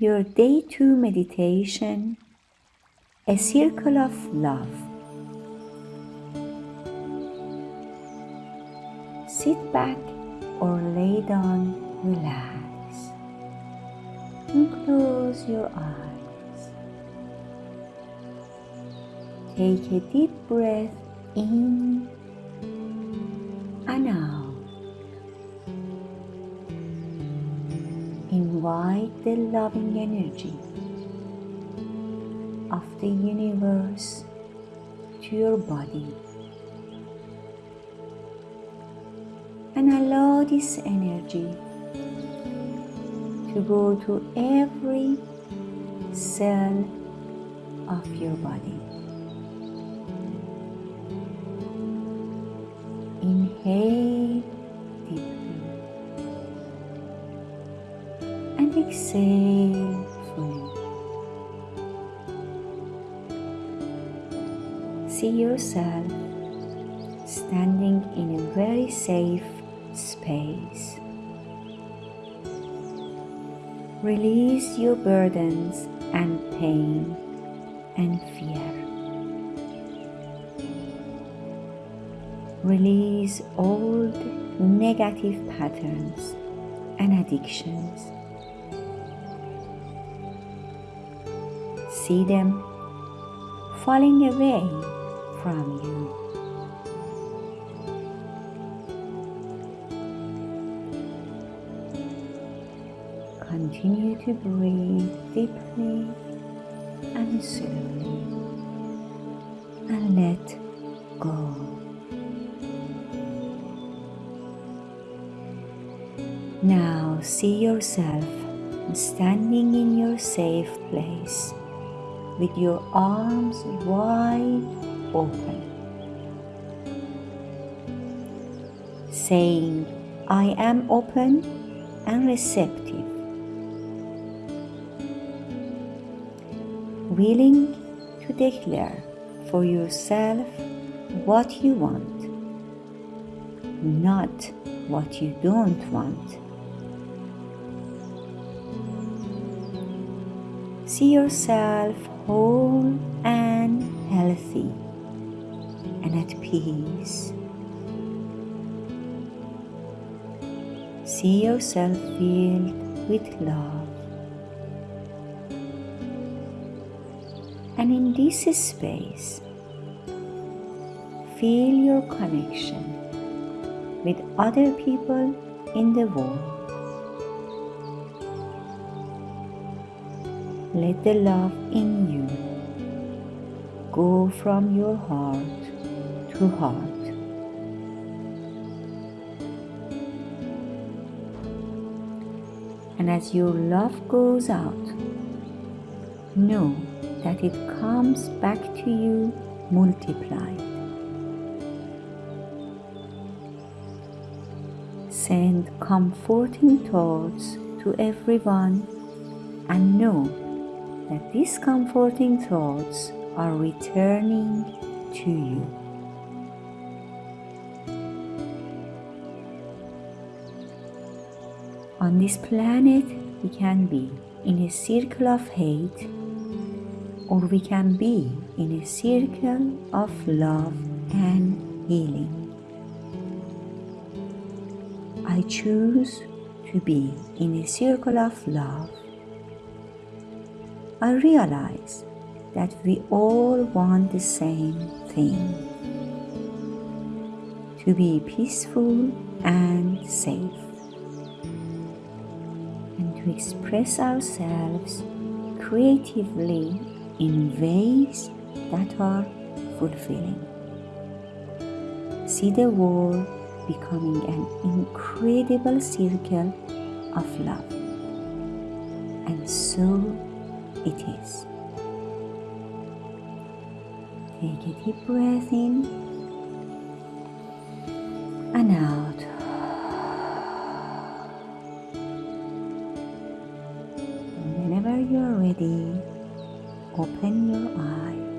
your day two meditation, a circle of love. Sit back or lay down, relax, and close your eyes. Take a deep breath in invite the loving energy of the universe to your body and allow this energy to go to every cell of your body. Inhale and exhale. See yourself standing in a very safe space. Release your burdens and pain and fear. Release old negative patterns and addictions. See them falling away from you. Continue to breathe deeply and slowly and let go. Now see yourself standing in your safe place with your arms wide open, saying, I am open and receptive, willing to declare for yourself what you want, not what you don't want. See yourself whole and healthy and at peace. See yourself filled with love. And in this space, feel your connection with other people in the world. Let the love in you go from your heart to heart. And as your love goes out, know that it comes back to you multiplied. Send comforting thoughts to everyone and know that these comforting thoughts are returning to you. On this planet, we can be in a circle of hate or we can be in a circle of love and healing. I choose to be in a circle of love I realize that we all want the same thing to be peaceful and safe and to express ourselves creatively in ways that are fulfilling. See the world becoming an incredible circle of love. And so it is. Take a deep breath in and out. And whenever you're ready, open your eyes.